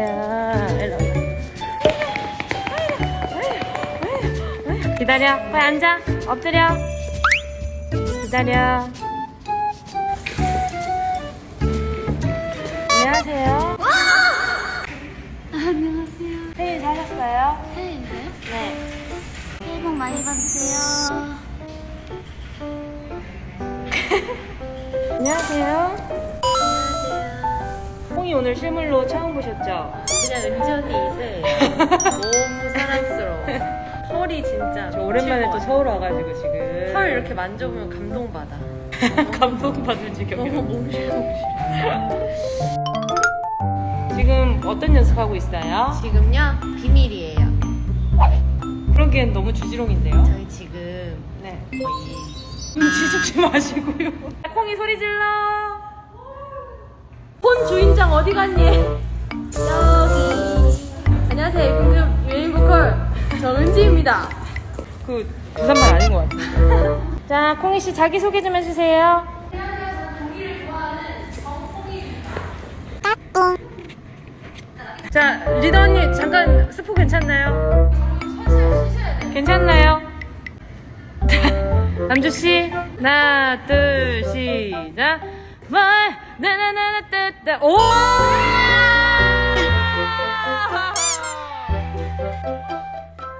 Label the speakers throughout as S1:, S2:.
S1: 아야 기다려. 빨리 앉아. 엎드려. 기다려. 안녕하세요.
S2: 안녕하세요.
S1: 새해 잘 하셨어요?
S2: 새해인데요?
S1: 네.
S2: 새해 복 많이 받으세요.
S1: 안녕하세요. 홍이 오늘 실물로 처음 보셨죠?
S3: 그냥 은전이 이세예요. 너무 사랑스러워. 털이 진짜
S1: 저 오랜만에 또 서울 와가지고. 지금
S3: 털 이렇게 만져보면 감동받아.
S1: 감동받을
S3: 너무
S1: 지경이에요.
S3: 몽실몽실.
S1: 지금 어떤 연습하고 있어요?
S3: 지금요 비밀이에요.
S1: 그러기엔 너무 주지롱인데요?
S3: 저희 지금
S1: 네.
S3: 거의
S1: 눈치 죽지 마시고요. 콩이 소리 질러. 어디 갔니?
S3: 여기 안녕하세요 임금 유인 보컬 정은지입니다.
S1: 그 부산말 아닌 것 같아요. 자, 콩이 씨 자기 소개 좀 해주세요. 자, 리더 언니 잠깐 스포 괜찮나요? 괜찮나요? 남주 씨, 하나, 둘, 시작. 뭘, 나나나나 따따, 오!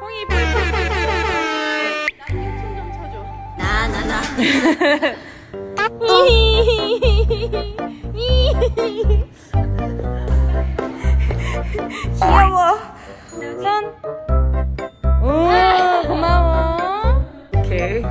S1: 콩이 뿔뿔뿔뿔.
S3: 나나나
S1: 귀여워. 손. 오, 고마워. 오케이.